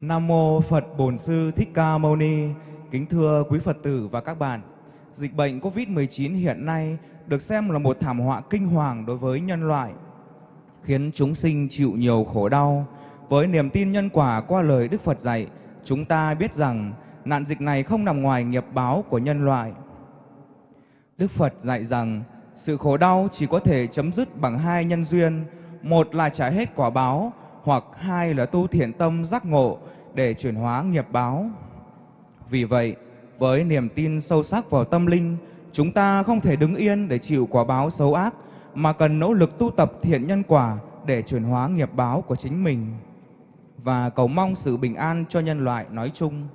Nam mô Phật Bổn Sư Thích Ca Mâu Ni. Kính thưa quý Phật tử và các bạn. Dịch bệnh Covid-19 hiện nay được xem là một thảm họa kinh hoàng đối với nhân loại, khiến chúng sinh chịu nhiều khổ đau. Với niềm tin nhân quả qua lời Đức Phật dạy, chúng ta biết rằng nạn dịch này không nằm ngoài nghiệp báo của nhân loại. Đức Phật dạy rằng sự khổ đau chỉ có thể chấm dứt bằng hai nhân duyên, một là trả hết quả báo, hoặc hai là tu thiện tâm giác ngộ để chuyển hóa nghiệp báo. Vì vậy, với niềm tin sâu sắc vào tâm linh, chúng ta không thể đứng yên để chịu quả báo xấu ác, mà cần nỗ lực tu tập thiện nhân quả để chuyển hóa nghiệp báo của chính mình và cầu mong sự bình an cho nhân loại nói chung.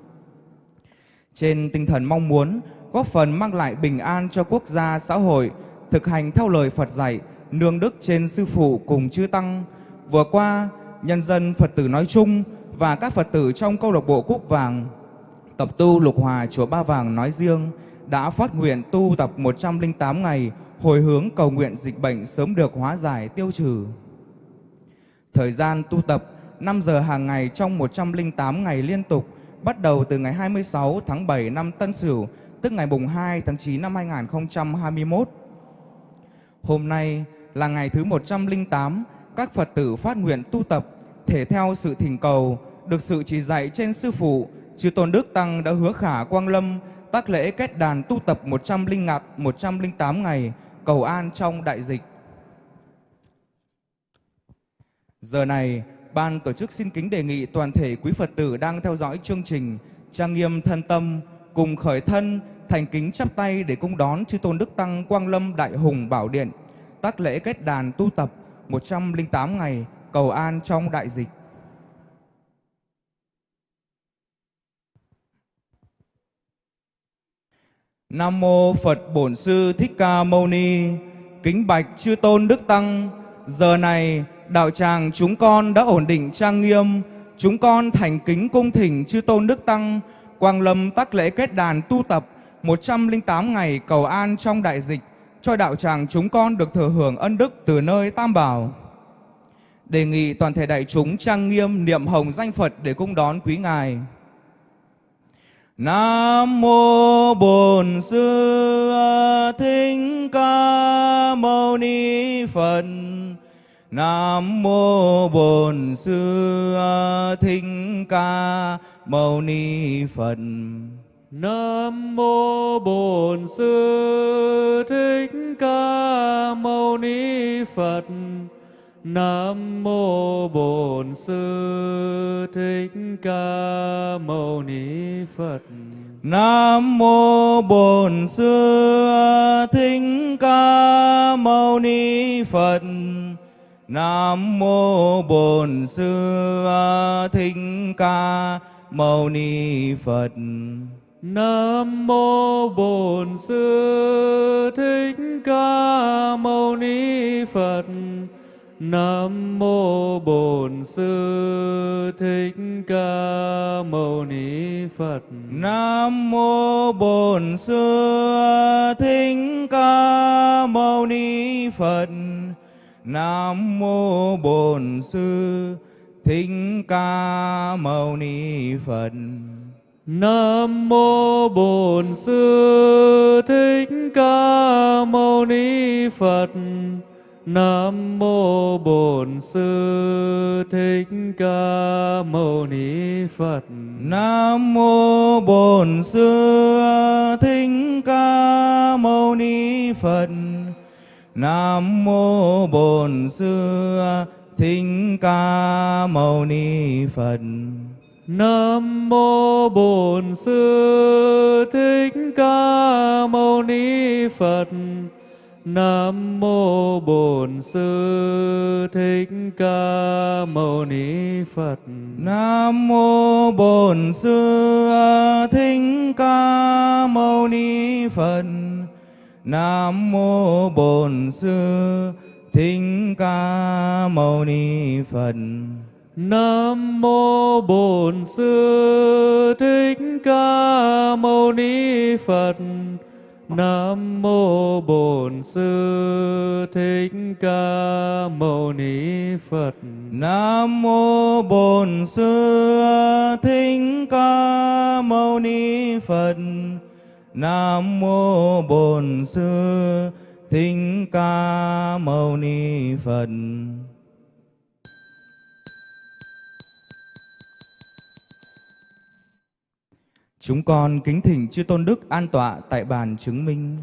Trên tinh thần mong muốn góp phần mang lại bình an cho quốc gia, xã hội, thực hành theo lời Phật dạy, nương đức trên sư phụ cùng chư tăng. Vừa qua, nhân dân Phật tử nói chung và các Phật tử trong câu lạc bộ Cúc Vàng, tập tu Lục Hòa chùa Ba Vàng nói riêng, đã phát nguyện tu tập 108 ngày, hồi hướng cầu nguyện dịch bệnh sớm được hóa giải, tiêu trừ. Thời gian tu tập 5 giờ hàng ngày trong 108 ngày liên tục, bắt đầu từ ngày 26 tháng 7 năm Tân Sửu, tức ngày mùng 2 tháng 9 năm 2021. Hôm nay là ngày thứ 108 các Phật tử phát nguyện tu tập thể theo sự thỉnh cầu được sự chỉ dạy trên sư phụ chư tôn đức tăng đã hứa khả quang lâm tác lễ kết đàn tu tập 100 ngạt 108 ngày cầu an trong đại dịch. Giờ này, ban tổ chức xin kính đề nghị toàn thể quý Phật tử đang theo dõi chương trình trang nghiêm thân tâm cùng khởi thân thành kính chắp tay để cung đón chư tôn đức tăng Quang Lâm Đại Hùng Bảo Điện tác lễ kết đàn tu tập 108 ngày cầu an trong đại dịch. Nam mô Phật Bổn Sư Thích Ca Mâu Ni. Kính bạch chư tôn đức tăng, giờ này đạo tràng chúng con đã ổn định trang nghiêm, chúng con thành kính cung thỉnh chư tôn đức tăng quang lâm tác lễ kết đàn tu tập 108 ngày cầu an trong đại dịch cho đạo tràng chúng con được thừa hưởng ân đức từ nơi Tam Bảo. Đề nghị toàn thể đại chúng trang nghiêm niệm hồng danh Phật để cung đón quý Ngài. Nam mô Bổn Sư Thích Ca Mâu Ni Phật. Nam mô Bổn Sư Thích Ca Mâu Ni Phật. Nam mô Bổn Sư Thích Ca Mâu Ni Phật. Nam mô Bổn Sư Thích Ca Mâu Ni Phật. Nam mô Bổn Sư Thích Ca Mâu Ni Phật. Nam mô Bổn Sư Thích Ca Mâu Ni Phật. Nam mô Bổn Sư Thích Ca Mâu Ni Phật. Nam mô Bổn Sư Thích Ca Mâu Ni Phật. Nam mô Bổn Sư Thích Ca Mâu Ni Phật. Nam mô Bổn Sư Thích Ca Mâu Ni Phật. Nam mô Bổn Sư Thích Ca Mâu Ni Phật. Nam mô Bổn Sư Thích Ca Mâu Ni Phật. Nam mô Bổn Sư Thích Ca Mâu Ni Phật. Nam mô Bổn Sư Thích Ca Mâu Ni Phật. Nam mô Bổn Sư Thích Ca Mâu Ni Phật. Nam mô Bổn Sư Thích Ca Mâu Ni Phật. Nam mô Bổn Sư Thích Ca Mâu Ni Phật. Nam mô Bổn Sư Thích Ca Mâu Ni Phật. Nam mô Bổn Sư Thích Ca Mâu Ni Phật. Nam mô Bổn Sư Thích Ca Mâu Ni Phật. Nam mô Bổn Sư Thích Ca Mâu Ni Phật. Nam mô Bổn Sư Thích Ca Mâu Ni Phật. Chúng con kính thỉnh chư tôn đức an tọa tại bàn chứng minh.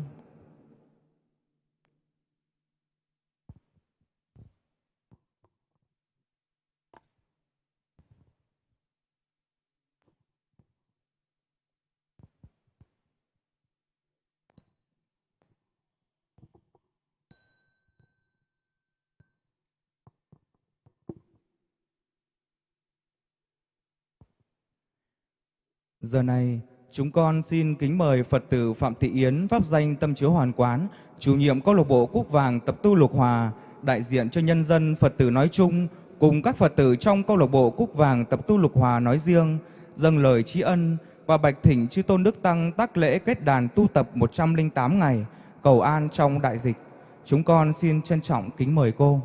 Giờ này, chúng con xin kính mời Phật tử Phạm Thị Yến pháp danh Tâm Chiếu Hoàn Quán, chủ nhiệm câu lạc bộ Cúc Vàng tập tu Lục Hòa, đại diện cho nhân dân Phật tử nói chung cùng các Phật tử trong câu lạc bộ Cúc Vàng tập tu Lục Hòa nói riêng, dâng lời tri ân và bạch thỉnh chư tôn đức tăng tác lễ kết đàn tu tập 108 ngày, cầu an trong đại dịch. Chúng con xin trân trọng kính mời cô.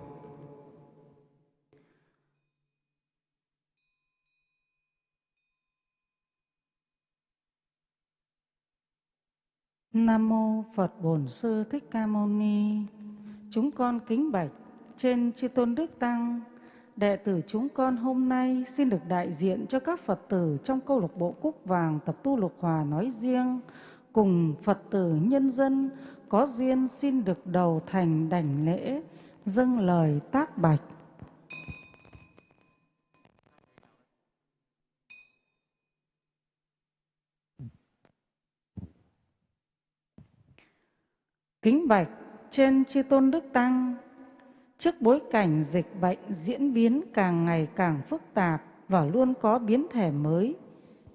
Nam mô Phật Bổn Sư Thích Ca Mâu Ni. Chúng con kính bạch trên chư tôn đức tăng, đệ tử chúng con hôm nay xin được đại diện cho các Phật tử trong câu lạc bộ Cúc Vàng tập tu Lục Hòa nói riêng, cùng Phật tử nhân dân có duyên xin được đầu thành đảnh lễ, dâng lời tác bạch. Kính bạch trên chư tôn đức tăng, trước bối cảnh dịch bệnh diễn biến càng ngày càng phức tạp và luôn có biến thể mới,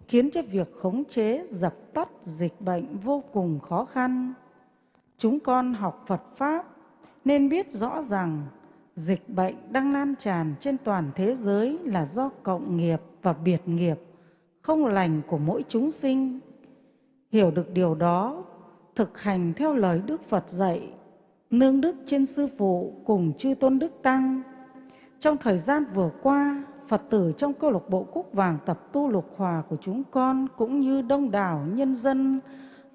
khiến cho việc khống chế dập tắt dịch bệnh vô cùng khó khăn. Chúng con học Phật Pháp nên biết rõ rằng dịch bệnh đang lan tràn trên toàn thế giới là do cộng nghiệp và biệt nghiệp, không lành của mỗi chúng sinh. Hiểu được điều đó, thực hành theo lời Đức Phật dạy, nương đức trên Sư Phụ cùng chư Tôn Đức Tăng. Trong thời gian vừa qua, Phật tử trong câu lạc bộ Cúc Vàng tập tu lục hòa của chúng con cũng như đông đảo nhân dân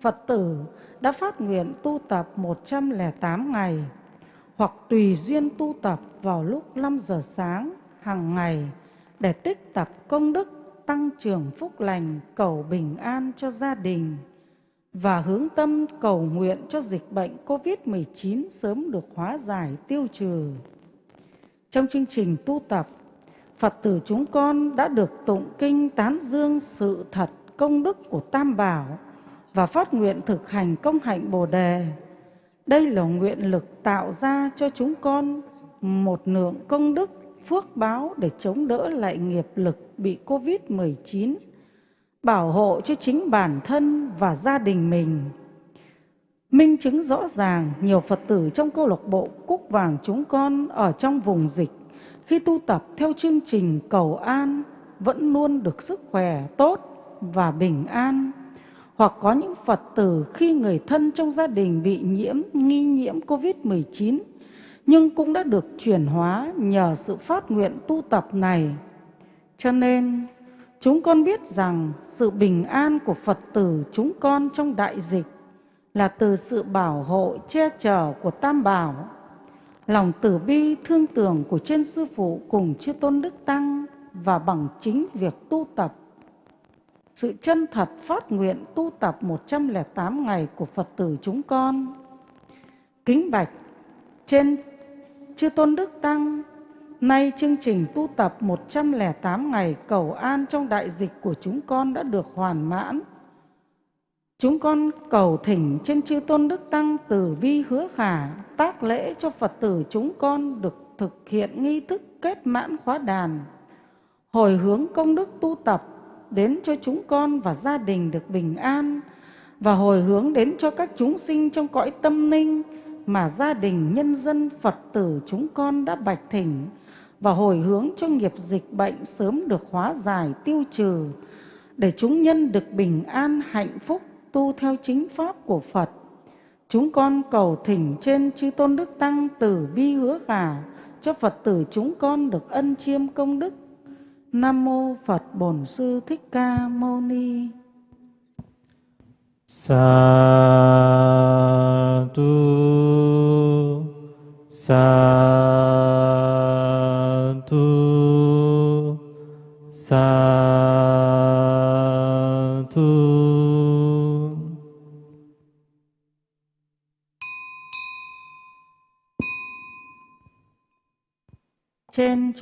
Phật tử đã phát nguyện tu tập 108 ngày hoặc tùy duyên tu tập vào lúc 5 giờ sáng hàng ngày để tích tập công đức tăng trưởng phúc lành cầu bình an cho gia đình và hướng tâm cầu nguyện cho dịch bệnh COVID-19 sớm được hóa giải tiêu trừ. Trong chương trình tu tập, Phật tử chúng con đã được tụng kinh tán dương sự thật công đức của Tam Bảo và phát nguyện thực hành công hạnh Bồ Đề. Đây là nguyện lực tạo ra cho chúng con một lượng công đức phước báo để chống đỡ lại nghiệp lực bị COVID-19 bảo hộ cho chính bản thân và gia đình mình. Minh chứng rõ ràng nhiều Phật tử trong câu lạc bộ Cúc Vàng chúng con ở trong vùng dịch khi tu tập theo chương trình cầu an vẫn luôn được sức khỏe tốt và bình an. Hoặc có những Phật tử khi người thân trong gia đình bị nhiễm, nghi nhiễm COVID-19 nhưng cũng đã được chuyển hóa nhờ sự phát nguyện tu tập này. Cho nên Chúng con biết rằng sự bình an của Phật tử chúng con trong đại dịch là từ sự bảo hộ che chở của Tam Bảo, lòng tử bi thương tưởng của trên Sư Phụ cùng chư Tôn Đức Tăng và bằng chính việc tu tập. Sự chân thật phát nguyện tu tập 108 ngày của Phật tử chúng con. Kính bạch trên chư Tôn Đức Tăng Nay chương trình tu tập 108 ngày cầu an trong đại dịch của chúng con đã được hoàn mãn. Chúng con cầu thỉnh trên chư tôn đức tăng từ bi hứa khả tác lễ cho Phật tử chúng con được thực hiện nghi thức kết mãn khóa đàn. Hồi hướng công đức tu tập đến cho chúng con và gia đình được bình an, và hồi hướng đến cho các chúng sinh trong cõi tâm ninh mà gia đình nhân dân Phật tử chúng con đã bạch thỉnh và hồi hướng cho nghiệp dịch bệnh sớm được hóa giải, tiêu trừ, để chúng nhân được bình an, hạnh phúc, tu theo chính pháp của Phật. Chúng con cầu thỉnh trên chư tôn đức tăng từ bi hứa khả cho Phật tử chúng con được ân chiêm công đức Nam mô Phật Bổn Sư Thích Ca Mâu Ni. Sa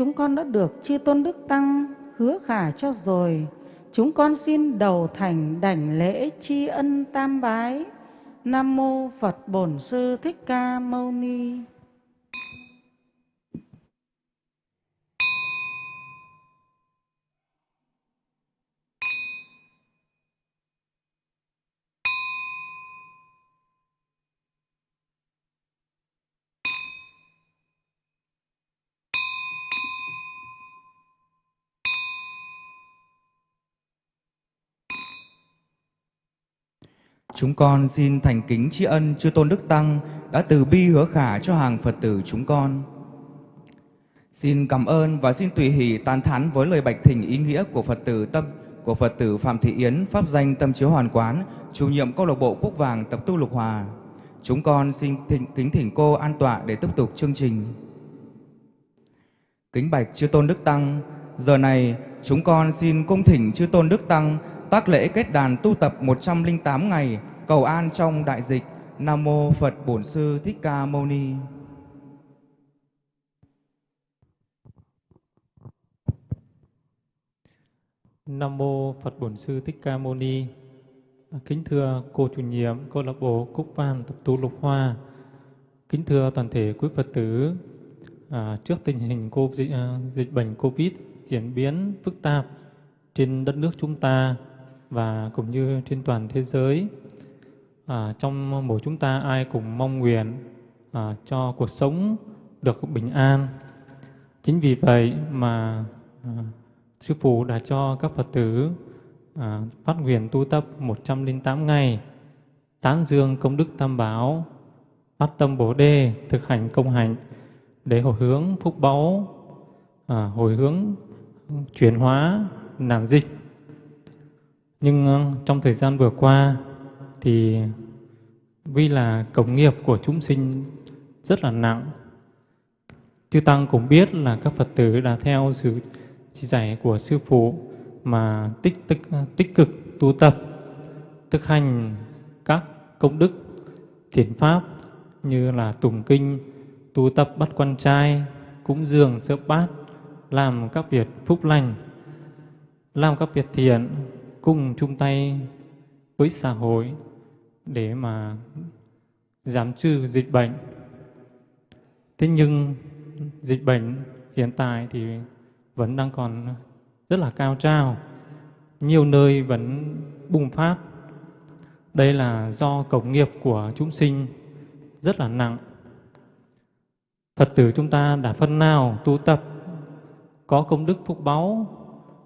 chúng con đã được chư tôn đức tăng hứa khả cho rồi. Chúng con xin đầu thành đảnh lễ tri ân tam bái. Nam mô Phật Bổn Sư Thích Ca Mâu Ni. Chúng con xin thành kính tri ân chư tôn đức tăng đã từ bi hứa khả cho hàng Phật tử chúng con. Xin cảm ơn và xin tùy hỷ tán thán với lời bạch thỉnh ý nghĩa của Phật tử tâm của Phật tử Phạm Thị Yến pháp danh Tâm Chiếu Hoàn Quán, chủ nhiệm câu lạc bộ Quốc Vàng tập tu Lục Hòa. Chúng con xin thỉnh, kính thỉnh cô an tọa để tiếp tục chương trình. Kính bạch chư tôn đức tăng, giờ này chúng con xin cung thỉnh chư tôn đức tăng tác lễ kết đàn tu tập 108 ngày cầu an trong đại dịch. Nam mô Phật Bổn Sư Thích Ca Mâu Ni. Nam mô Phật Bổn Sư Thích Ca Mâu Ni. Kính thưa cô chủ nhiệm câu lạc bộ Cúc Văn tập tu Lục Hoa. Kính thưa toàn thể quý Phật tử, à, trước tình hình COVID, dịch, à, dịch bệnh Covid diễn biến phức tạp trên đất nước chúng ta và cũng như trên toàn thế giới, à, trong mỗi chúng ta ai cũng mong nguyện à, cho cuộc sống được bình an. Chính vì vậy mà à, Sư Phụ đã cho các Phật tử à, phát nguyện tu tập 108 ngày, tán dương công đức tam bảo, phát tâm bổ đề, thực hành công hạnh để hồi hướng phúc báu, à, hồi hướng chuyển hóa nạn dịch. Nhưng à, trong thời gian vừa qua thì vì là công nghiệp của chúng sinh rất là nặng. Chư Tăng cũng biết là các Phật tử đã theo sự chỉ dạy của Sư Phụ mà tích, tích, tích cực tu tập, thực hành các công đức thiền pháp như là tụng kinh, tu tập bắt quan trai, cúng dường sớp bát, làm các việc phúc lành, làm các việc thiện, cùng chung tay với xã hội để mà giảm trừ dịch bệnh. Thế nhưng dịch bệnh hiện tại thì vẫn đang còn rất là cao trào, nhiều nơi vẫn bùng phát. Đây là do cổng nghiệp của chúng sinh rất là nặng. Phật tử chúng ta đã phân nào tu tập, có công đức phúc báu,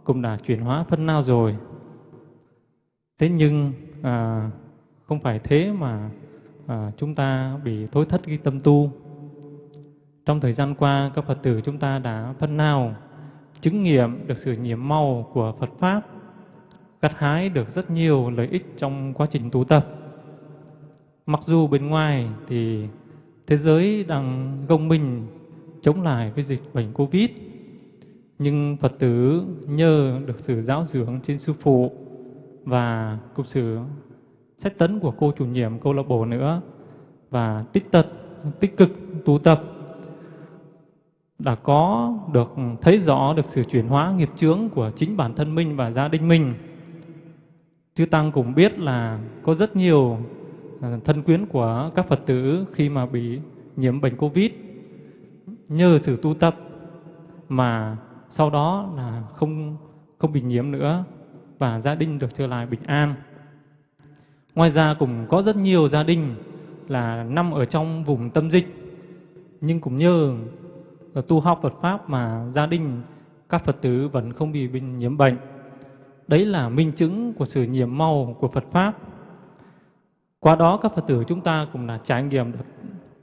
cũng đã chuyển hóa phân nào rồi. Thế nhưng à, không phải thế mà à, chúng ta bị thối thất cái tâm tu. Trong thời gian qua, các Phật tử chúng ta đã phân nào chứng nghiệm được sự nhiễm màu của Phật Pháp, gặt hái được rất nhiều lợi ích trong quá trình tu tập. Mặc dù bên ngoài thì thế giới đang gồng mình chống lại với dịch bệnh Covid, nhưng Phật tử nhờ được sự giáo dưỡng trên Sư Phụ và cũng sự xét tấn của cô chủ nhiệm, câu lạc bộ nữa, và tích tật, tích cực, tu tập đã có được, thấy rõ được sự chuyển hóa nghiệp chướng của chính bản thân mình và gia đình mình. Chư Tăng cũng biết là có rất nhiều ờ, thân quyến của các Phật tử khi mà bị nhiễm bệnh Covid nhờ sự tu tập mà sau đó là không không bị nhiễm nữa và gia đình được trở lại bình an. Ngoài ra cũng có rất nhiều gia đình là nằm ở trong vùng tâm dịch nhưng cũng nhờ tu học Phật Pháp mà gia đình các Phật tử vẫn không bị nhiễm bệnh. Đấy là minh chứng của sự nhiễm màu của Phật Pháp. Qua đó các Phật tử chúng ta cũng là trải nghiệm được,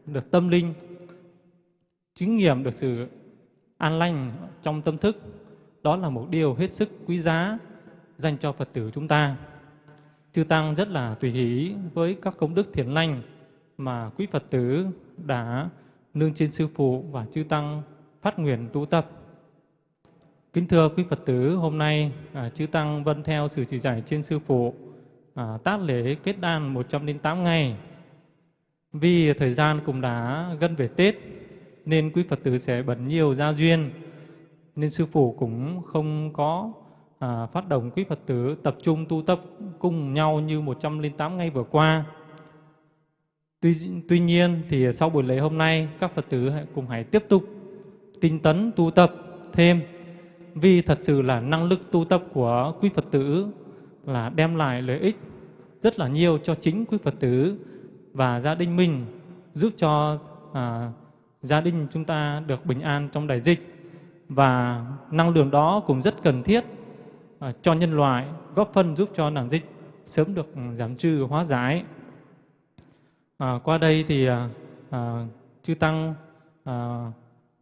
được tâm linh, chứng nghiệm được sự an lành trong tâm thức đó là một điều hết sức quý giá dành cho Phật tử chúng ta. Chư Tăng rất là tùy hỷ với các công đức thiện lành mà quý Phật tử đã nương trên Sư Phụ và Chư Tăng phát nguyện tu tập. Kính thưa quý Phật tử, hôm nay à, Chư Tăng vân theo sự chỉ dạy trên Sư Phụ à, tác lễ kết đan 108 ngày. Vì thời gian cũng đã gần về Tết, nên quý Phật tử sẽ bận nhiều gia duyên, nên Sư Phụ cũng không có à, phát động quý Phật tử tập trung tu tập cùng nhau như 108 ngày vừa qua. Tuy, tuy nhiên thì sau buổi lễ hôm nay, các Phật tử cùng hãy tiếp tục tinh tấn tu tập thêm vì thật sự là năng lực tu tập của quý Phật tử là đem lại lợi ích rất là nhiều cho chính quý Phật tử và gia đình mình giúp cho à, gia đình chúng ta được bình an trong đại dịch và năng lượng đó cũng rất cần thiết Ờ, cho nhân loại góp phần giúp cho nạn dịch sớm được ừ, giảm trừ hóa giải. À, qua đây thì à, à, chư tăng à,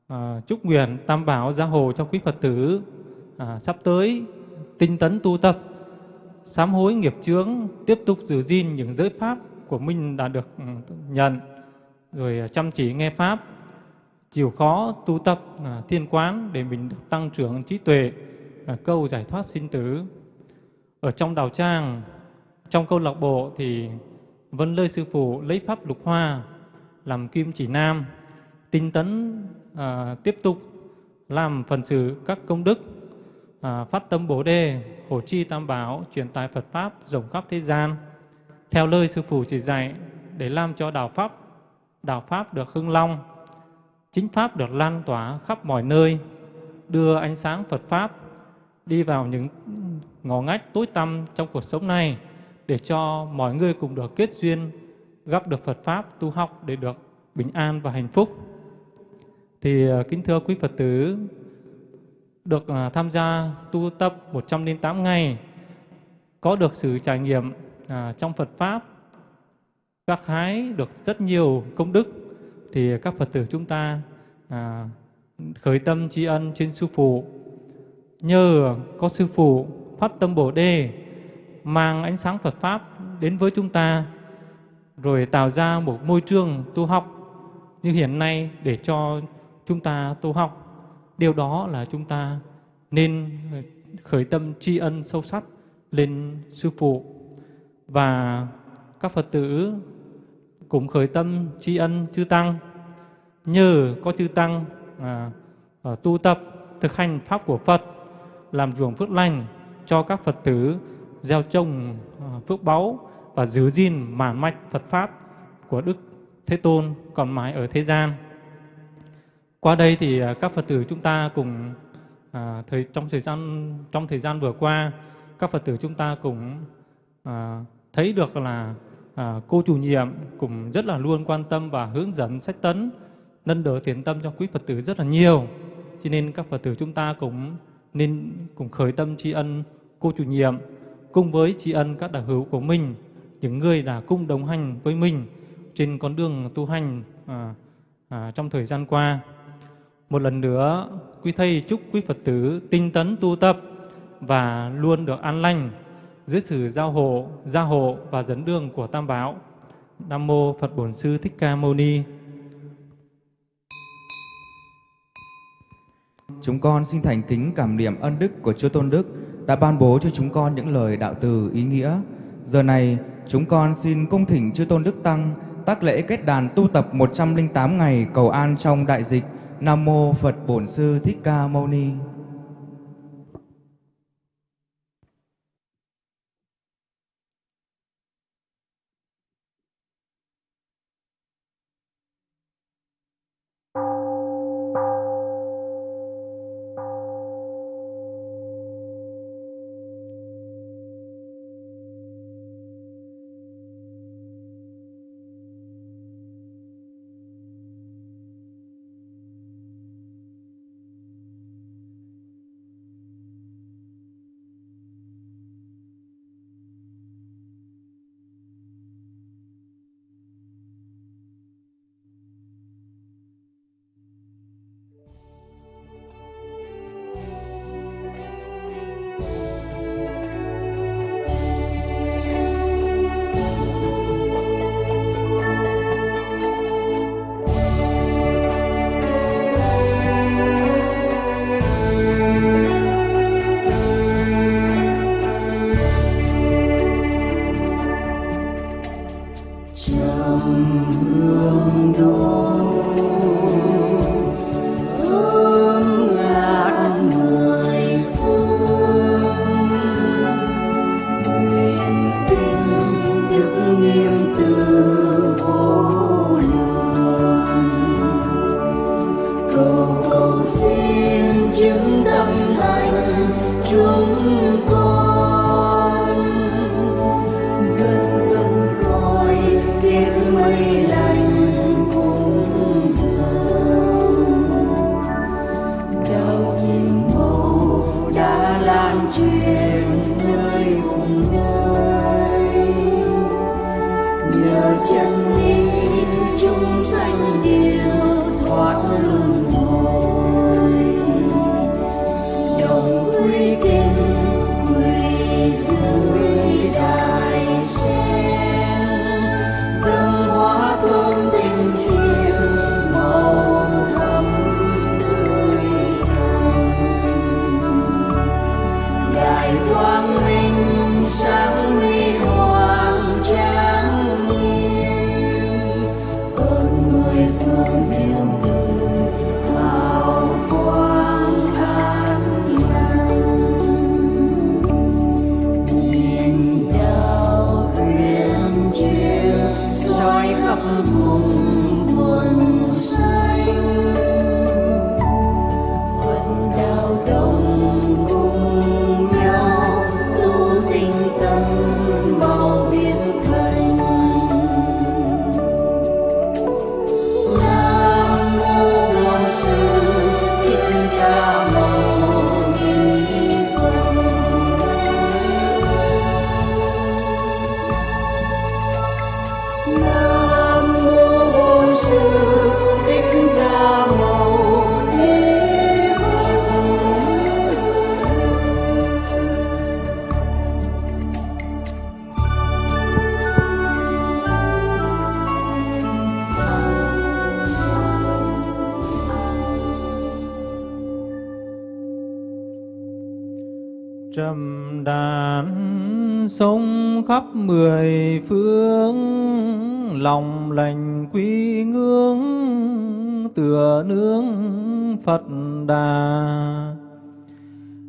à, chúc nguyện tam bảo gia hộ cho quý Phật tử à, sắp tới tinh tấn tu tập sám hối nghiệp chướng tiếp tục giữ gìn những giới pháp của mình đã được ừ, nhận rồi chăm chỉ nghe pháp chịu khó tu tập à, thiên quán để mình được tăng trưởng trí tuệ à, câu giải thoát sinh tử. Ở trong đào trang trong câu lạc bộ thì vân lơi sư phụ lấy pháp lục hoa làm kim chỉ nam tinh tấn à, tiếp tục làm phần sự các công đức à, phát tâm bồ đề hổ chi tam bảo truyền tài Phật pháp rộng khắp thế gian. Theo lời sư phụ chỉ dạy để làm cho đạo pháp đạo pháp được hưng long chính pháp được lan tỏa khắp mọi nơi đưa ánh sáng Phật pháp đi vào những ngõ ngách tối tăm trong cuộc sống này để cho mọi người cùng được kết duyên gặp được Phật pháp tu học để được bình an và hạnh phúc. Thì ờ, kính thưa quý Phật tử, được ờ, tham gia tu tập 108 ngày, có được sự trải nghiệm à, trong Phật Pháp, các hái được rất nhiều công đức, thì các Phật tử chúng ta à, khởi tâm tri ân trên Sư Phụ. Nhờ có Sư Phụ phát tâm Bồ Đề, mang ánh sáng Phật Pháp đến với chúng ta, rồi tạo ra một môi trường tu học như hiện nay để cho chúng ta tu học. Điều đó là chúng ta nên khởi tâm tri ân sâu sắc lên Sư Phụ và các Phật tử cũng khởi tâm tri ân chư Tăng nhờ có chư Tăng à, à, tu tập thực hành Pháp của Phật làm ruộng phước lành cho các Phật tử gieo trồng ờ, phước báu và giữ gìn màn mạch Phật Pháp của Đức Thế Tôn còn mãi ở thế gian. Qua đây thì ờ, các Phật tử chúng ta cùng à, thời trong thời gian trong thời gian vừa qua các Phật tử chúng ta cũng à, thấy được là à, cô chủ nhiệm cũng rất là luôn quan tâm và hướng dẫn sách tấn nâng đỡ thiền tâm cho quý Phật tử rất là nhiều. Cho nên các Phật tử chúng ta cũng nên cùng khởi tâm tri ân cô chủ nhiệm cùng với tri ân các đạo hữu của mình, những người đã cùng đồng hành với mình trên con đường tu hành à, à, trong thời gian qua. Một lần nữa, quý Thầy chúc quý Phật tử tinh tấn tu tập và luôn được an lành dưới sự giao hộ, gia hộ và dẫn đường của Tam Bảo. Nam Mô Phật Bổn Sư Thích Ca Mâu Ni Chúng con xin thành kính cảm niệm ân đức của Chúa Tôn Đức đã ban bố cho chúng con những lời đạo từ ý nghĩa. Giờ này, chúng con xin cung thỉnh Chư Tôn Đức Tăng tác lễ kết đàn tu tập 108 ngày cầu an trong đại dịch. Nam Mô Phật Bổn Sư Thích Ca Mâu Ni khắp mười phương, lòng lành quy ngưỡng, tựa nương Phật Đà.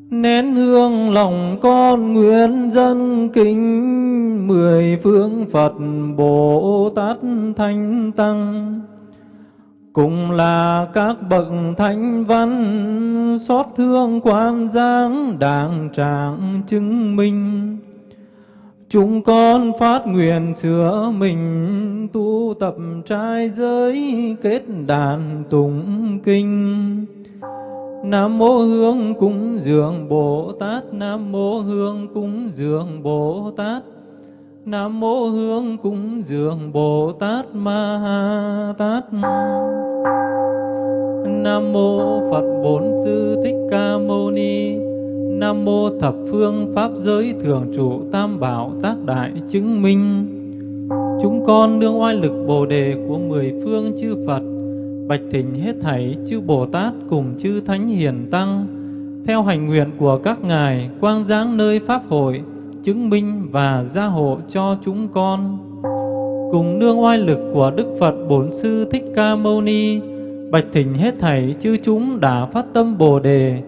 Nén hương lòng con nguyện dân kính, mười phương Phật Bồ Tát Thánh Tăng. Cùng là các bậc thánh văn, xót thương quan giáng đàng trạng chứng minh. Chúng con phát nguyện sửa mình tu tập trai giới kết đàn tụng kinh. Nam mô Hương cúng dường Bồ Tát, Nam mô Hương cúng dường Bồ Tát. Nam mô Hương cúng dường Bồ Tát Ma Ha Tát. Nam mô Phật Bổn Sư Thích Ca Mâu Ni. Nam mô thập phương pháp giới thường trụ tam bảo tác đại chứng minh. Chúng con đương oai lực Bồ đề của mười phương chư Phật, bạch thỉnh hết thảy chư Bồ Tát cùng chư Thánh Hiền Tăng, theo hành nguyện của các ngài quang giáng nơi pháp hội, chứng minh và gia hộ cho chúng con. Cùng nương oai lực của Đức Phật Bổn Sư Thích Ca Mâu Ni, bạch thỉnh hết thảy chư chúng đã phát tâm Bồ đề,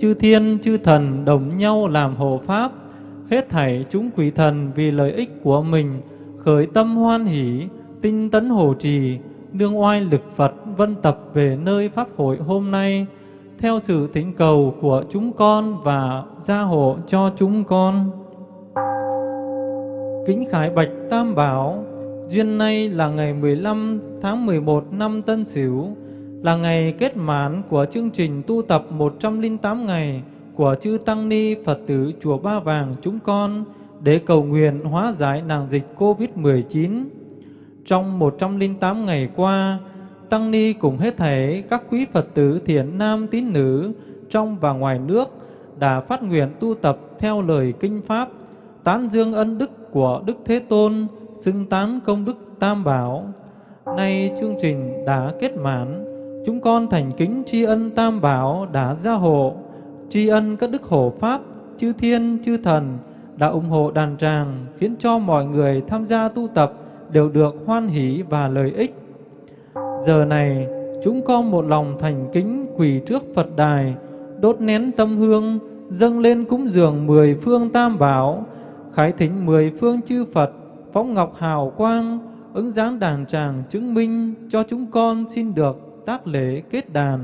chư thiên chư thần đồng nhau làm hộ pháp, hết thảy chúng quỷ thần vì lợi ích của mình, khởi tâm hoan hỷ, tinh tấn hộ trì, đương oai lực Phật vân tập về nơi Pháp hội hôm nay, theo sự thỉnh cầu của chúng con và gia hộ cho chúng con. Kính Khải Bạch Tam Bảo, duyên nay là ngày 15 tháng 11 năm Tân Sửu, là ngày kết mãn của chương trình tu tập 108 ngày của chư Tăng Ni Phật tử Chùa Ba Vàng chúng con để cầu nguyện hóa giải nạn dịch COVID-19. Trong 108 ngày qua, Tăng Ni cùng hết thảy các quý Phật tử thiện nam tín nữ trong và ngoài nước đã phát nguyện tu tập theo lời Kinh Pháp, tán dương ân đức của Đức Thế Tôn, xưng tán công đức Tam Bảo. Nay chương trình đã kết mãn, Chúng con thành kính tri ân Tam Bảo đã gia hộ, tri ân các đức hộ Pháp, chư thiên, chư thần đã ủng hộ đàn tràng, khiến cho mọi người tham gia tu tập đều được hoan hỷ và lợi ích. Giờ này, chúng con một lòng thành kính quỳ trước Phật đài, đốt nén tâm hương, dâng lên cúng dường mười phương Tam Bảo, khái thính mười phương chư Phật, phóng ngọc hào quang, ứng dáng đàn tràng chứng minh cho chúng con xin được tác lễ kết đàn.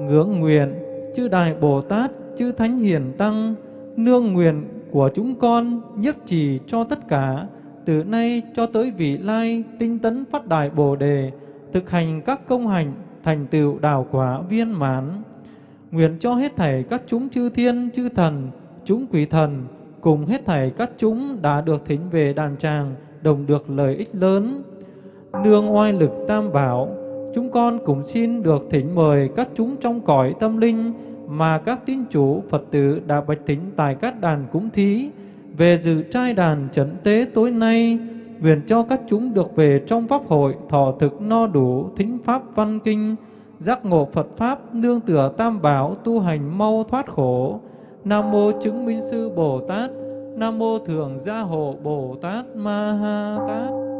Ngưỡng nguyện, chư Đại Bồ Tát, chư Thánh Hiền Tăng, nương nguyện của chúng con nhiếp trì cho tất cả, từ nay cho tới vị lai tinh tấn phát đại Bồ Đề, thực hành các công hành, thành tựu đào quả viên mãn. Nguyện cho hết thảy các chúng chư thiên, chư thần, chúng quỷ thần, cùng hết thảy các chúng đã được thỉnh về đàn tràng, đồng được lợi ích lớn. Nương oai lực tam bảo, chúng con cũng xin được thỉnh mời các chúng trong cõi tâm linh mà các tín chủ Phật tử đã bạch thỉnh tại các đàn cúng thí về dự trai đàn trấn tế tối nay, nguyện cho các chúng được về trong pháp hội thọ thực no đủ thính pháp văn kinh, giác ngộ Phật Pháp, nương tựa tam bảo, tu hành mau thoát khổ, Nam mô chứng minh sư Bồ Tát. Nam mô thượng gia hộ Bồ Tát Ma Ha Tát.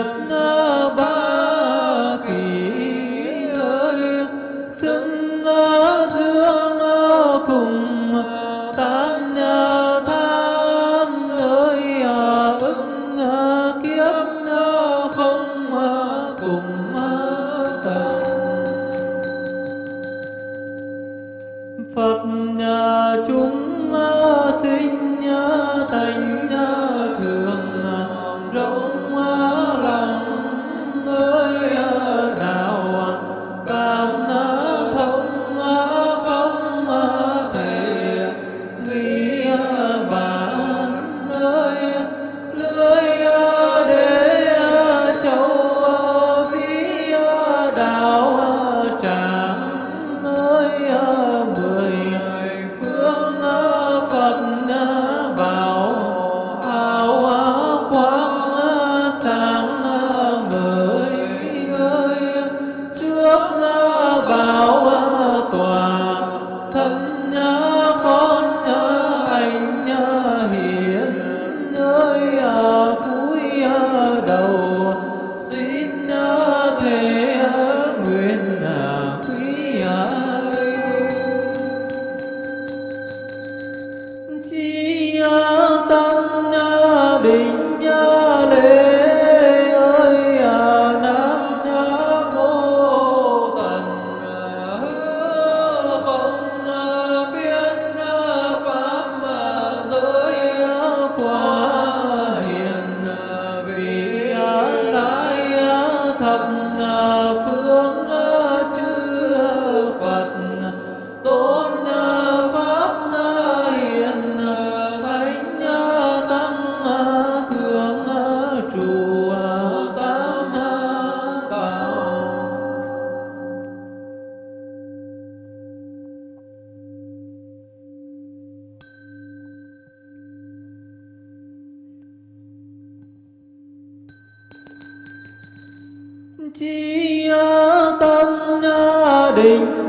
Nghiệp ba định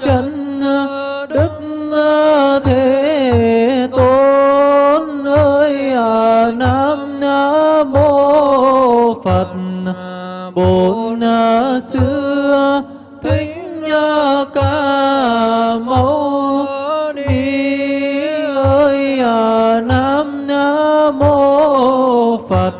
chân, đức thế tôn ơi, nam mô phật. Bổn xưa thính ca mâu ni ơi, nam mô phật.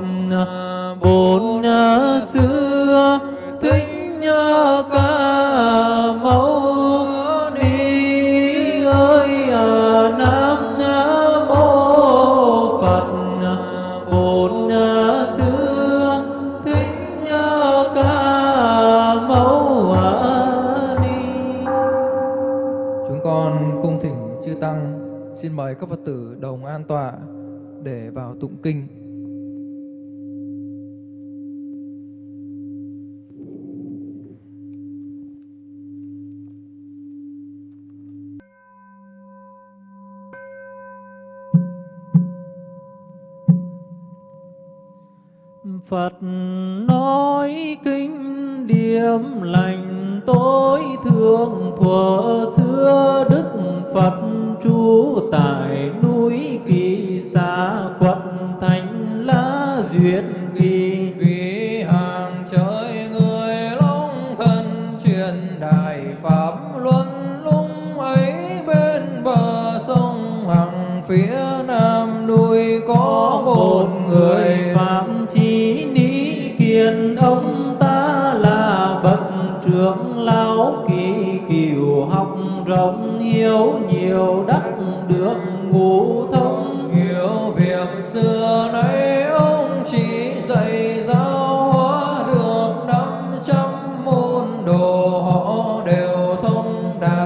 mời các Phật tử đồng an tọa để vào tụng kinh.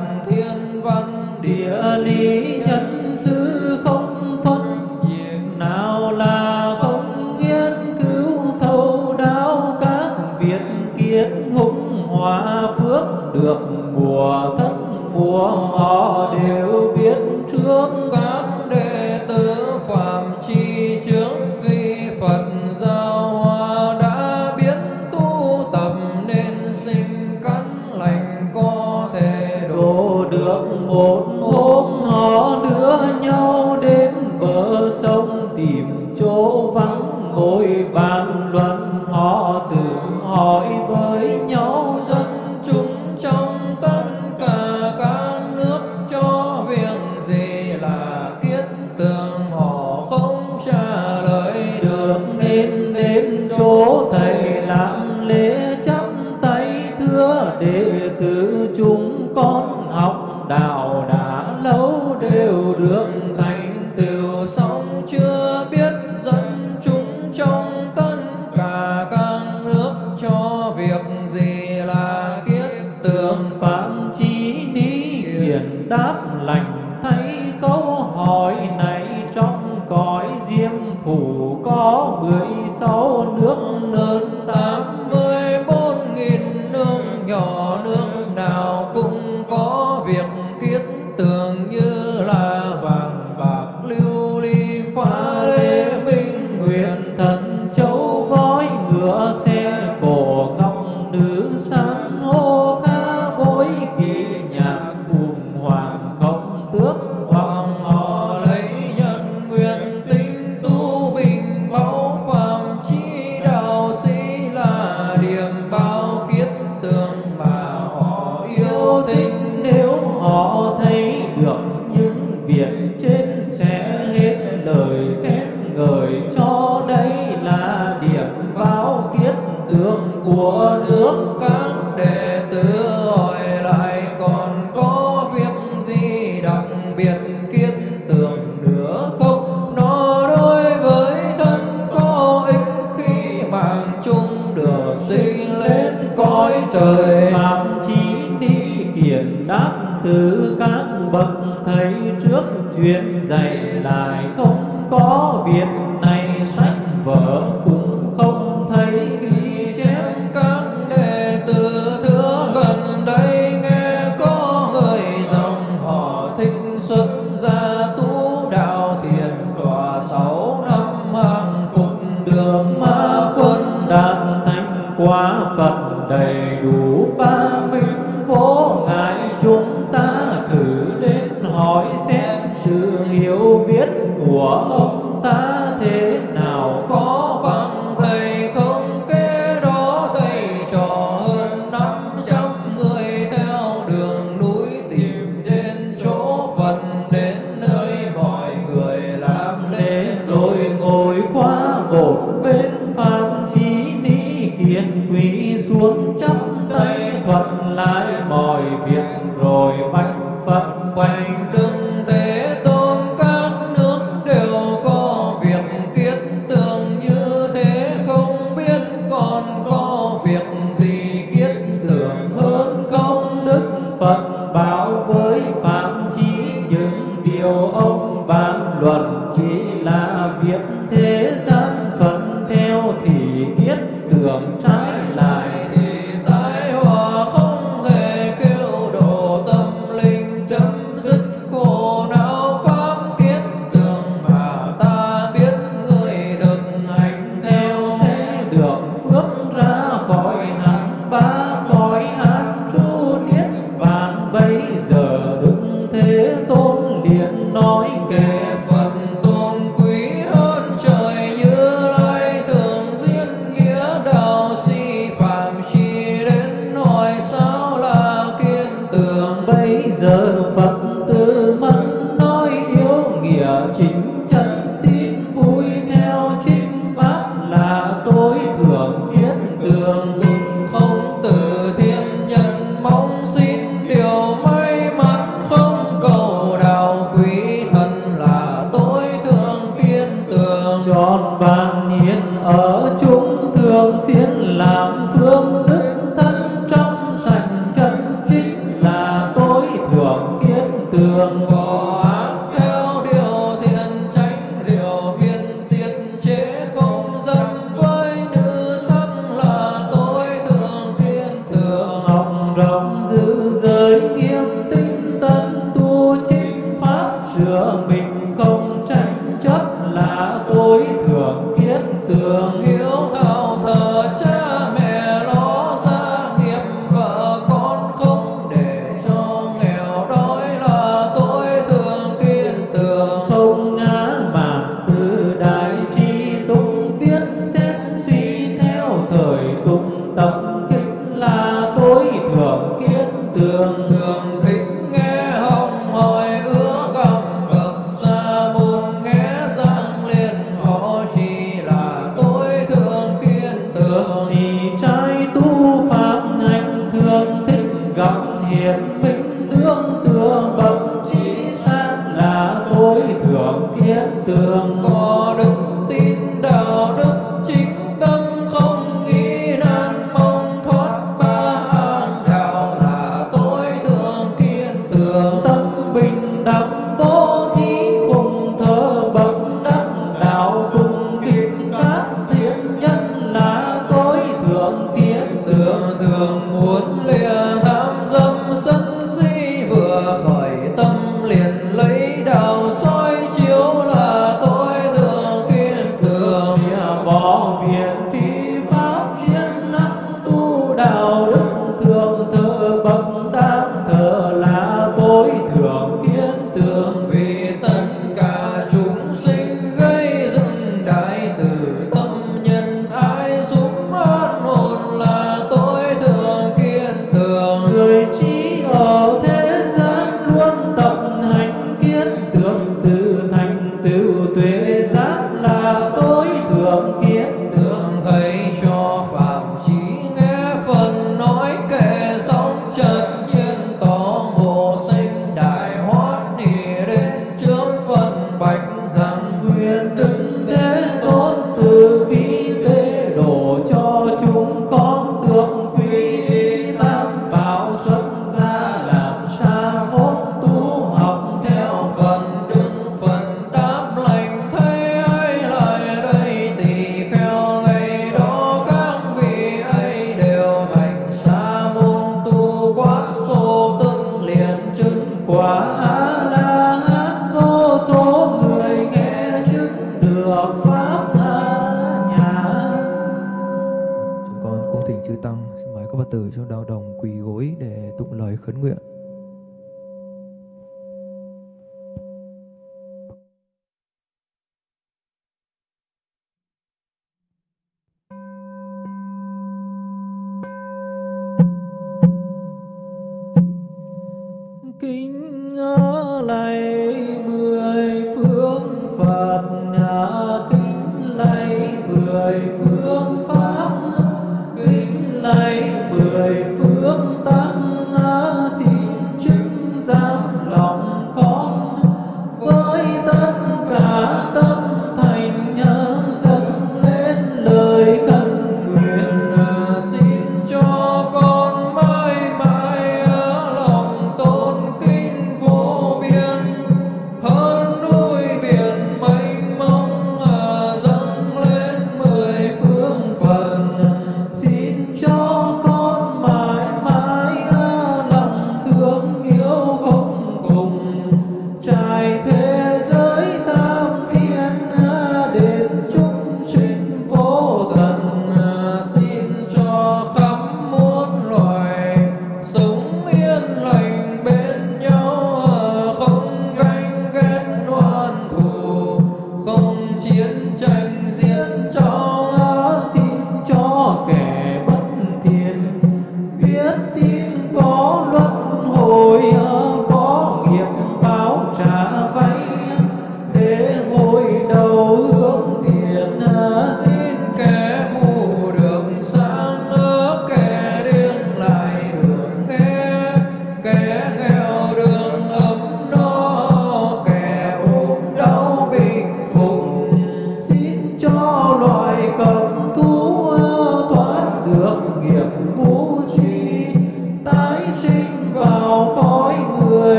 các thiên văn địa lý thấy trước truyền dạy lại không có việc tường con lạy mười phương phật hạ kính lạy mười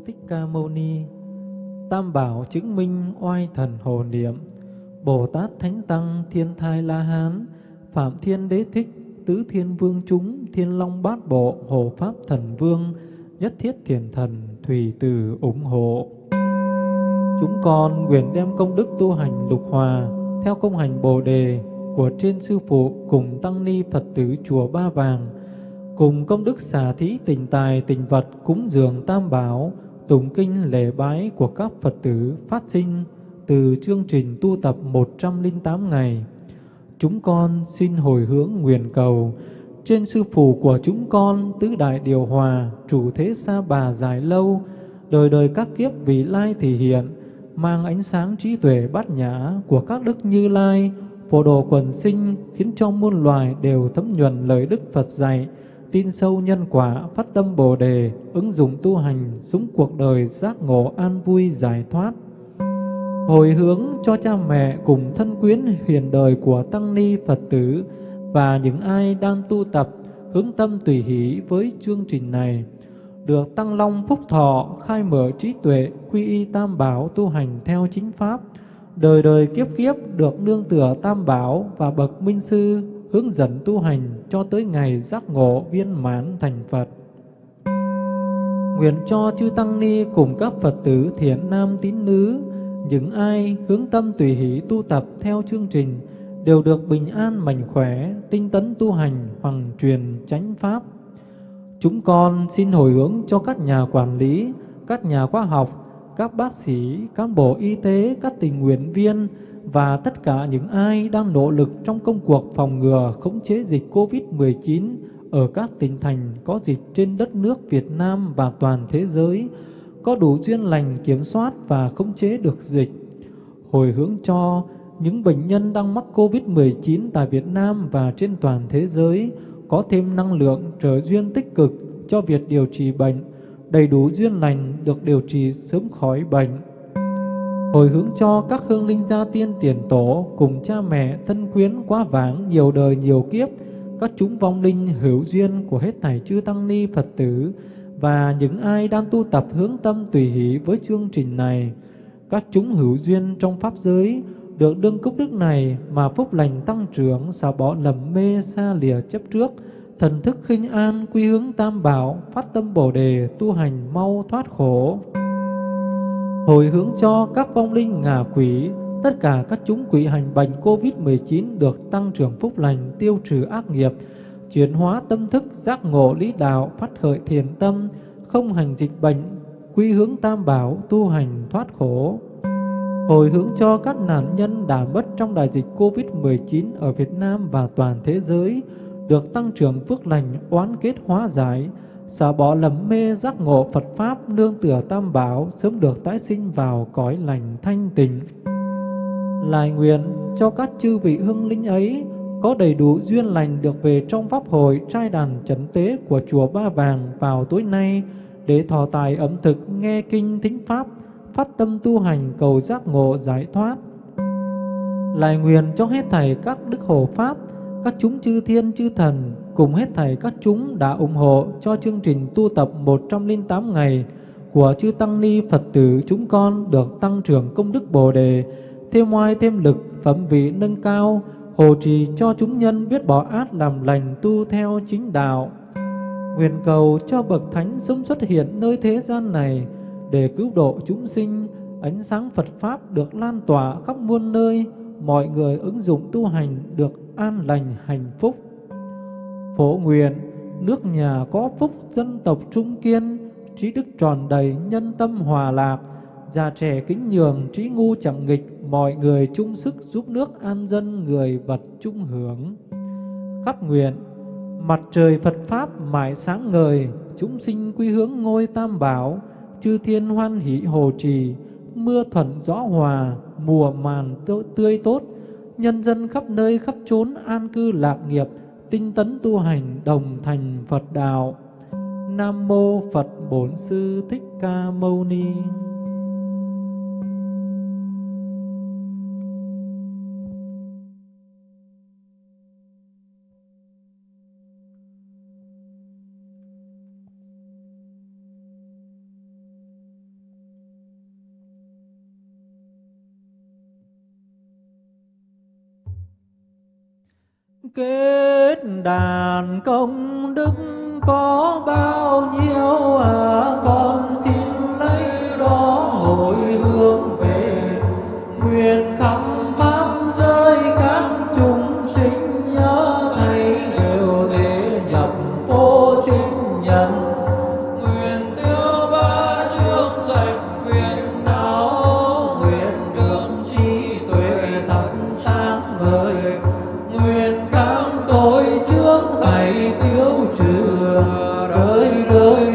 Sư Thích Ca Mâu Ni. Tam bảo chứng minh oai thần hồ niệm. Bồ Tát Thánh Tăng Thiên Thai La Hán, Phạm Thiên Đế Thích, Tứ Thiên Vương chúng, Thiên Long Bát Bộ, hồ Pháp Thần Vương, Nhất Thiết Thiền Thần, Thủy Từ ủng hộ. Chúng con nguyện đem công đức tu hành lục hòa theo công hành Bồ đề của trên sư phụ cùng tăng ni Phật tử chùa Ba Vàng, cùng công đức xả thí tình tài tình vật cúng dường tam bảo, tụng kinh lễ bái của các Phật tử phát sinh từ chương trình tu tập 108 ngày. Chúng con xin hồi hướng nguyện cầu trên sư phụ của chúng con tứ đại điều hòa, chủ thế sa bà dài lâu, đời đời các kiếp vị lai thì hiện, mang ánh sáng trí tuệ bát nhã của các đức như lai, phổ đồ quần sinh khiến cho muôn loài đều thấm nhuần lời Đức Phật dạy, tin sâu nhân quả, phát tâm Bồ đề, ứng dụng tu hành, sống cuộc đời giác ngộ an vui giải thoát. Hồi hướng cho cha mẹ cùng thân quyến hiền đời của tăng ni Phật tử và những ai đang tu tập hướng tâm tùy hỷ với chương trình này. Được tăng long phúc thọ khai mở trí tuệ quy y tam bảo tu hành theo chính pháp. Đời đời kiếp kiếp được nương tựa tam bảo và bậc minh sư hướng dẫn tu hành cho tới ngày giác ngộ viên mãn thành Phật. Nguyện cho chư Tăng Ni cùng các Phật tử thiện nam tín nữ, những ai hướng tâm tùy hỷ tu tập theo chương trình đều được bình an mạnh khỏe, tinh tấn tu hành, hoằng truyền chánh pháp. Chúng con xin hồi hướng cho các nhà quản lý, các nhà khoa học, các bác sĩ, cán bộ y tế, các tình nguyện viên và tất cả những ai đang nỗ lực trong công cuộc phòng ngừa khống chế dịch COVID-19 ở các tỉnh thành có dịch trên đất nước Việt Nam và toàn thế giới, có đủ duyên lành kiểm soát và khống chế được dịch. Hồi hướng cho những bệnh nhân đang mắc COVID-19 tại Việt Nam và trên toàn thế giới có thêm năng lượng trở duyên tích cực cho việc điều trị bệnh, đầy đủ duyên lành được điều trị sớm khỏi bệnh hồi hướng cho các hương linh gia tiên tiền tổ cùng cha mẹ thân quyến quá vãng nhiều đời nhiều kiếp, các chúng vong linh hữu duyên của hết thảy chư tăng ni Phật tử và những ai đang tu tập hướng tâm tùy hỷ với chương trình này. Các chúng hữu duyên trong pháp giới được đương cúc đức này mà phúc lành tăng trưởng xả bỏ lầm mê xa lìa chấp trước, thần thức khinh an quy hướng tam bảo, phát tâm bồ đề tu hành mau thoát khổ hồi hướng cho các vong linh ngạ quỷ, tất cả các chúng quỷ hành bệnh COVID-19 được tăng trưởng phúc lành, tiêu trừ ác nghiệp, chuyển hóa tâm thức, giác ngộ lý đạo, phát khởi thiền tâm, không hành dịch bệnh, quy hướng tam bảo, tu hành thoát khổ. Hồi hướng cho các nạn nhân đã mất trong đại dịch COVID-19 ở Việt Nam và toàn thế giới, được tăng trưởng phước lành, oán kết hóa giải, xả bỏ lầm mê giác ngộ Phật Pháp nương tựa tam bảo sớm được tái sinh vào cõi lành thanh tịnh. Lại nguyện cho các chư vị hương linh ấy có đầy đủ duyên lành được về trong Pháp hội trai đàn chấn tế của Chùa Ba Vàng vào tối nay để thọ tài ẩm thực nghe kinh thính Pháp, phát tâm tu hành cầu giác ngộ giải thoát. Lại nguyện cho hết thảy các đức hộ Pháp, các chúng chư thiên chư thần cùng hết thảy các chúng đã ủng hộ cho chương trình tu tập 108 ngày của chư Tăng Ni Phật tử chúng con được tăng trưởng công đức Bồ Đề, thêm oai thêm lực, phẩm vị nâng cao, hộ trì cho chúng nhân biết bỏ ác làm lành tu theo chính đạo. Nguyện cầu cho Bậc Thánh sớm xuất hiện nơi thế gian này để cứu độ chúng sinh, ánh sáng Phật Pháp được lan tỏa khắp muôn nơi, mọi người ứng dụng tu hành được an lành hạnh phúc. Phổ nguyện, nước nhà có phúc dân tộc trung kiên, trí đức tròn đầy, nhân tâm hòa lạc, già trẻ kính nhường, trí ngu chẳng nghịch, mọi người chung sức giúp nước an dân, người vật chung hưởng. Khắp nguyện, mặt trời Phật Pháp mãi sáng ngời, chúng sinh quy hướng ngôi tam bảo, chư thiên hoan hỷ hồ trì, mưa thuận gió hòa, mùa màn tươi tốt, nhân dân khắp nơi khắp chốn an cư lạc nghiệp, tinh tấn tu hành đồng thành Phật đạo. Nam mô Phật Bổn Sư Thích Ca Mâu Ni kết đàn công đức có bao nhiêu à? Con xin lấy đó hồi hướng về nguyện khắp nước thầy tiêu trừ đời đời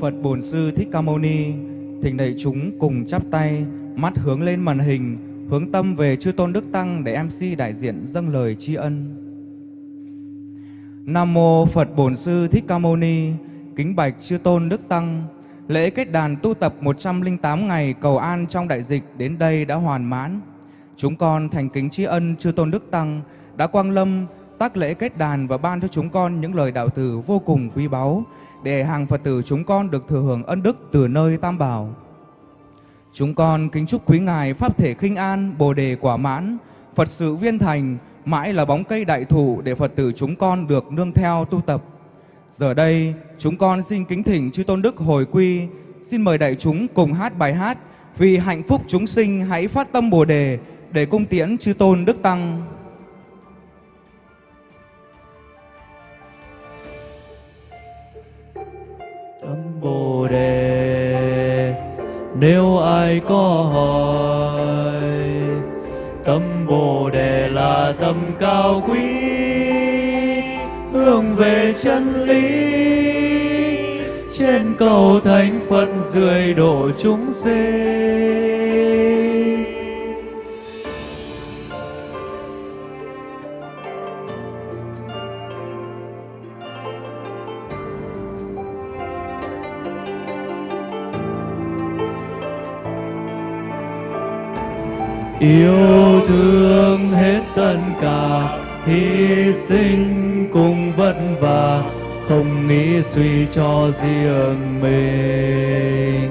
Phật Bổn Sư Thích Ca Mâu Ni. Thỉnh đại chúng cùng chắp tay, mắt hướng lên màn hình, hướng tâm về chư tôn đức tăng để MC đại diện dâng lời tri ân. Nam mô Phật Bổn Sư Thích Ca Mâu Ni. Kính bạch chư tôn đức tăng, lễ kết đàn tu tập 108 ngày cầu an trong đại dịch đến đây đã hoàn mãn. Chúng con thành kính tri ân chư tôn đức tăng đã quang lâm tác lễ kết đàn và ban cho chúng con những lời đạo từ vô cùng quý báu để hàng Phật tử chúng con được thừa hưởng ân đức từ nơi Tam Bảo. Chúng con kính chúc quý ngài pháp thể khinh an, Bồ đề quả mãn, Phật sự viên thành, mãi là bóng cây đại thụ để Phật tử chúng con được nương theo tu tập. Giờ đây, chúng con xin kính thỉnh chư tôn đức hồi quy, xin mời đại chúng cùng hát bài hát vì hạnh phúc chúng sinh hãy phát tâm Bồ đề để cung tiễn chư tôn đức tăng. Bồ đề nếu ai có hỏi, tâm bồ đề là tâm cao quý, hướng về chân lý. Trên cầu thánh phật dưới độ chúng sinh yêu thương hết tất cả, hy sinh cùng vất vả, không nghĩ suy cho riêng mình.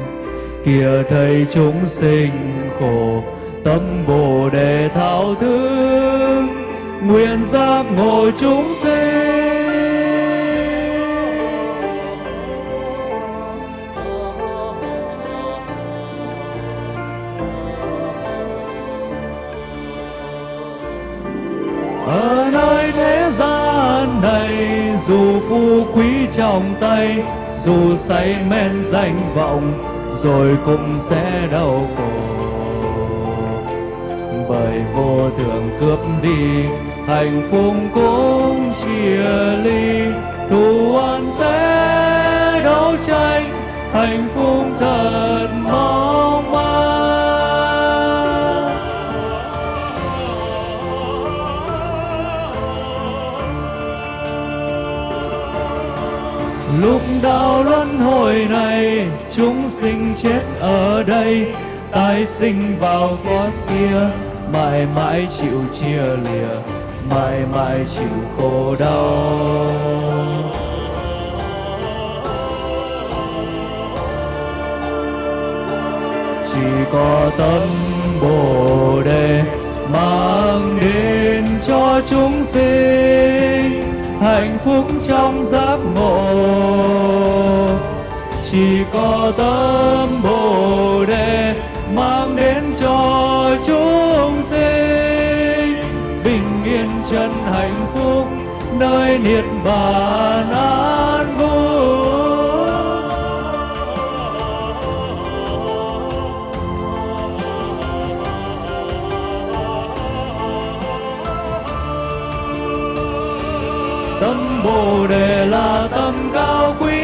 Kìa thấy chúng sinh khổ, tâm bồ đề thao thứ nguyện giác ngộ chúng sinh. Quý trong tay, dù say men danh vọng, rồi cũng sẽ đau khổ. Bởi vô thường cướp đi, hạnh phúc cũng chia ly. Thù oan sẽ đấu tranh, hạnh phúc thật mong manh. Lúc đạo luân hồi này, chúng sinh chết ở đây. Tái sinh vào cõi kia, mãi mãi chịu chia lìa, mãi mãi chịu khổ đau. Chỉ có tâm bồ đề mang đến cho chúng sinh hạnh phúc trong giác ngộ chỉ có tâm bồ đề mang đến cho chúng sinh bình yên chân hạnh phúc nơi niết bàn an. Tâm bồ đề là tâm cao quý.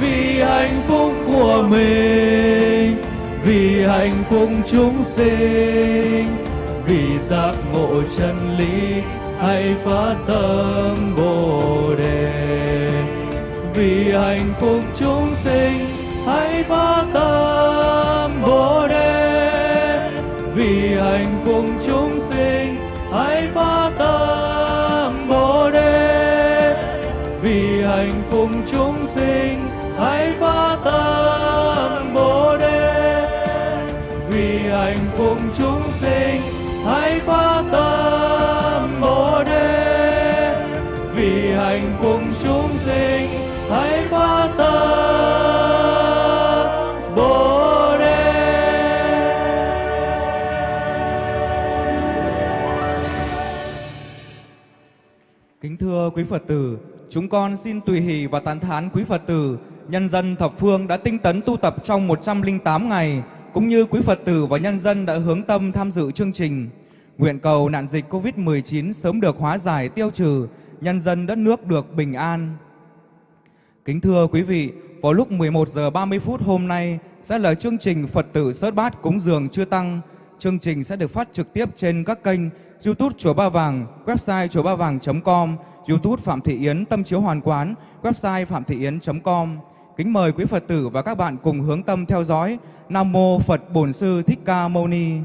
Vì hạnh phúc của mình, vì hạnh phúc chúng sinh, vì giác ngộ chân lý hãy phát tâm bồ đề. Vì hạnh phúc chúng sinh hãy phát tâm bồ đề hạnh phúc chúng sinh hãy phát tâm bồ đề. Vì hạnh phúc chúng thưa quý Phật tử, chúng con xin tùy hỷ và tán thán quý Phật tử, nhân dân thập phương đã tinh tấn tu tập trong 108 ngày, cũng như quý Phật tử và nhân dân đã hướng tâm tham dự chương trình. Nguyện cầu nạn dịch Covid-19 sớm được hóa giải tiêu trừ, nhân dân đất nước được bình an. Kính thưa quý vị, vào lúc 11 giờ 30 phút hôm nay sẽ là chương trình Phật tử Sớt Bát cúng dường chưa tăng. Chương trình sẽ được phát trực tiếp trên các kênh YouTube Chùa Ba Vàng, website chùa ba vàng.com, YouTube Phạm Thị Yến Tâm Chiếu Hoàn Quán, website phạm thị yến.com. Kính mời quý Phật tử và các bạn cùng hướng tâm theo dõi. Nam mô Phật Bổn Sư Thích Ca Mâu Ni.